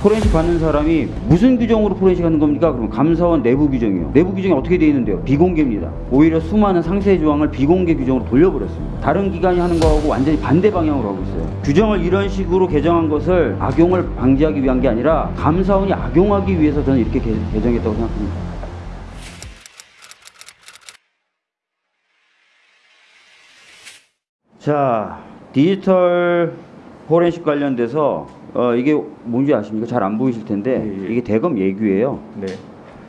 포렌식 받는 사람이 무슨 규정으로 포렌식 하는 겁니까? 그러면 감사원 내부 규정이요. 내부 규정이 어떻게 되어 있는데요? 비공개입니다. 오히려 수많은 상세 조항을 비공개 규정으로 돌려버렸습니다. 다른 기관이 하는 거하고 완전히 반대 방향으로 하고 있어요. 규정을 이런 식으로 개정한 것을 악용을 방지하기 위한 게 아니라 감사원이 악용하기 위해서 저는 이렇게 개, 개정했다고 생각합니다. 자, 디지털 포렌식 관련돼서 어, 이게 뭔지 아십니까? 잘 안 보이실 텐데 예, 예. 이게 대검 예규예요. 네.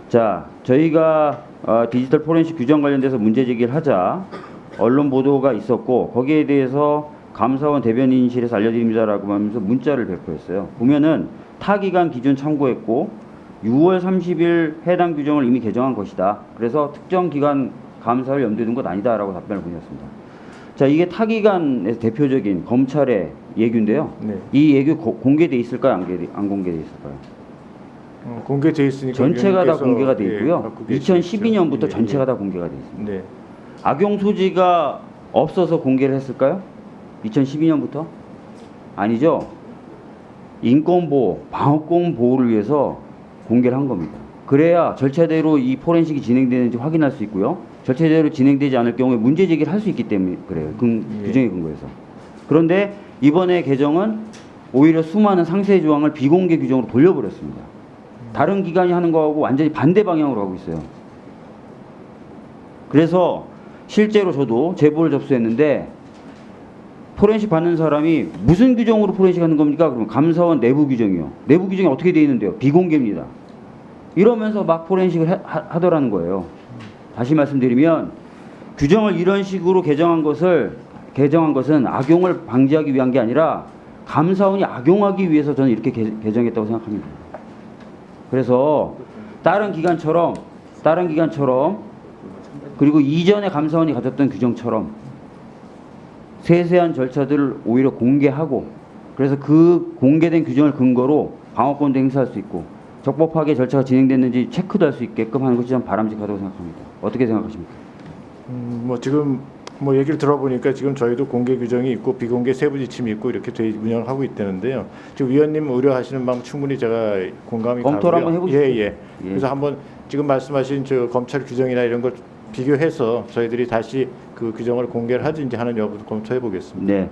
자, 저희가 어, 디지털 포렌식 규정 관련돼서 문제 제기를 하자 언론 보도가 있었고 거기에 대해서 감사원 대변인실에서 알려드립니다라고 하면서 문자를 배포했어요. 보면은 타 기간 기준 참고했고 6월 30일 해당 규정을 이미 개정한 것이다. 그래서 특정 기간 감사를 염두에 둔 것 아니다라고 답변을 보냈습니다. 자, 이게 타 기간에서 대표적인 검찰의 예규인데요. 네. 이 예규 고- 공개돼 있을까요? 안, 개- 안 공개돼 있을까요? 어, 공개돼 있으니까 전체가 다 공개가 돼 예, 있고요. 계시겠죠. 2012년부터 예, 전체가 예. 다 공개가 돼 있습니다. 네. 악용 소지가 없어서 공개를 했을까요? 2012년부터? 아니죠. 인권 보호, 방어권 보호를 위해서 공개를 한 겁니다. 그래야 절차대로 이 포렌식이 진행되는지 확인할 수 있고요. 절차대로 진행되지 않을 경우에 문제 제기를 할 수 있기 때문에 그래요. 그 예. 규정에 근거해서. 그런데 이번에 개정은 오히려 수많은 상세 조항을 비공개 규정으로 돌려버렸습니다. 다른 기관이 하는 거하고 완전히 반대 방향으로 하고 있어요. 그래서 실제로 저도 제보를 접수했는데 포렌식 받는 사람이 무슨 규정으로 포렌식 하는 겁니까? 그러면 감사원 내부 규정이요. 내부 규정이 어떻게 되어 있는데요? 비공개입니다. 이러면서 막 포렌식을 하, 하- 하더라는 거예요. 다시 말씀드리면 규정을 이런 식으로 개정한 것을 개정한 것은 악용을 방지하기 위한 게 아니라 감사원이 악용하기 위해서 저는 이렇게 개, 개정했다고 생각합니다. 그래서 다른 기관처럼 다른 기관처럼 그리고 이전에 감사원이 가졌던 규정처럼 세세한 절차들을 오히려 공개하고 그래서 그 공개된 규정을 근거로 방어권도 행사할 수 있고 적법하게 절차가 진행됐는지 체크도 할 수 있게끔 하는 것이 좀 바람직하다고 생각합니다. 어떻게 생각하십니까? 음, 뭐 지금 뭐 얘기를 들어보니까 지금 저희도 공개 규정이 있고 비공개 세부 지침이 있고 이렇게 돼 운영을 하고 있다는데요. 지금 위원님 우려하시는 바람 충분히 제가 공감이 검토를 가고요. 한번 해보시죠. 예, 예. 예. 그래서 한번 지금 말씀하신 저 검찰 규정이나 이런 걸 비교해서 저희들이 다시 그 규정을 공개를 하든지 하는 여부도 검토해 보겠습니다. 네.